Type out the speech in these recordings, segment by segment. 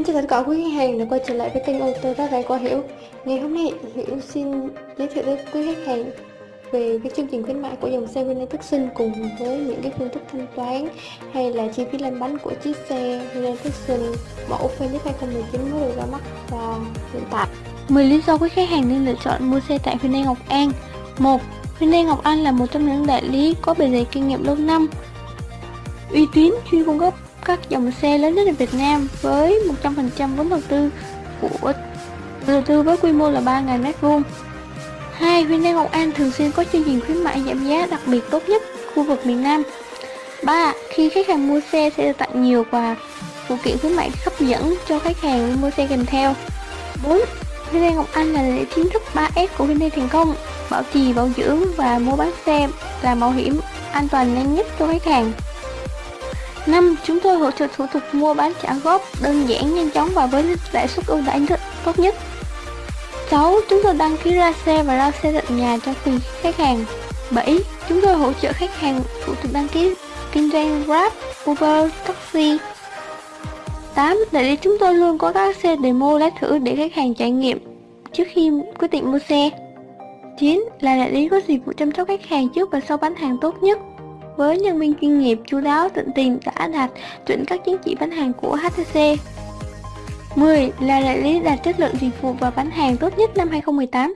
Xin chào tất cả quý khách hàng đã quay trở lại với kênh ô tô giá rẻ của Hiểu Ngày hôm nay, Hiểu xin giới thiệu với quý khách hàng về cái chương trình khuyến mại của dòng xe Hyundai Tucson cùng với những cái phương thức thanh toán hay là chi phí lăn bánh của chiếc xe Hyundai Tucson mẫu Phoenix 2019 mới được ra mắt và hiện tại 10 lý do quý khách hàng nên lựa chọn mua xe tại Hyundai Ngọc An 1. Hyundai Ngọc An là một trong những đại lý có bề dày kinh nghiệm lâu năm, uy tín, chuyên cung cấp các dòng xe lớn nhất ở Việt Nam với 100% vốn đầu tư của đầu tư với quy mô là 3.000 m2. Hai, Hyundai Ngọc An thường xuyên có chương trình khuyến mại giảm giá đặc biệt tốt nhất khu vực miền Nam. 3. Khi khách hàng mua xe sẽ được tặng nhiều quà phụ kiện khuyến mại hấp dẫn cho khách hàng mua xe kèm theo. 4. Hyundai Ngọc Anh là lễ chính thức 3S của Hyundai thành công, bảo trì, bảo dưỡng và mua bán xe là bảo hiểm an toàn nhanh nhất cho khách hàng. 5. Chúng tôi hỗ trợ thủ tục mua bán trả góp đơn giản, nhanh chóng và với lãi suất ưu đãi tốt nhất. 6. Chúng tôi đăng ký ra xe và ra xe tận nhà cho từng khách hàng. 7. Chúng tôi hỗ trợ khách hàng thủ tục đăng ký kinh doanh Grab, Uber, taxi. 8. Đại lý chúng tôi luôn có các xe demo lái thử để khách hàng trải nghiệm trước khi quyết định mua xe. 9. Là đại lý có dịch vụ chăm sóc khách hàng trước và sau bán hàng tốt nhất với nhân viên chuyên nghiệp, chú đáo, tận tình, đã đạt chuẩn các chứng chỉ bán hàng của HTC. 10. Là đại lý đạt chất lượng dịch vụ và bán hàng tốt nhất năm 2018.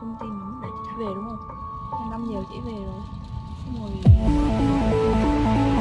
công ty mình để chị về đúng không? Năm giờ chị về rồi. Xong rồi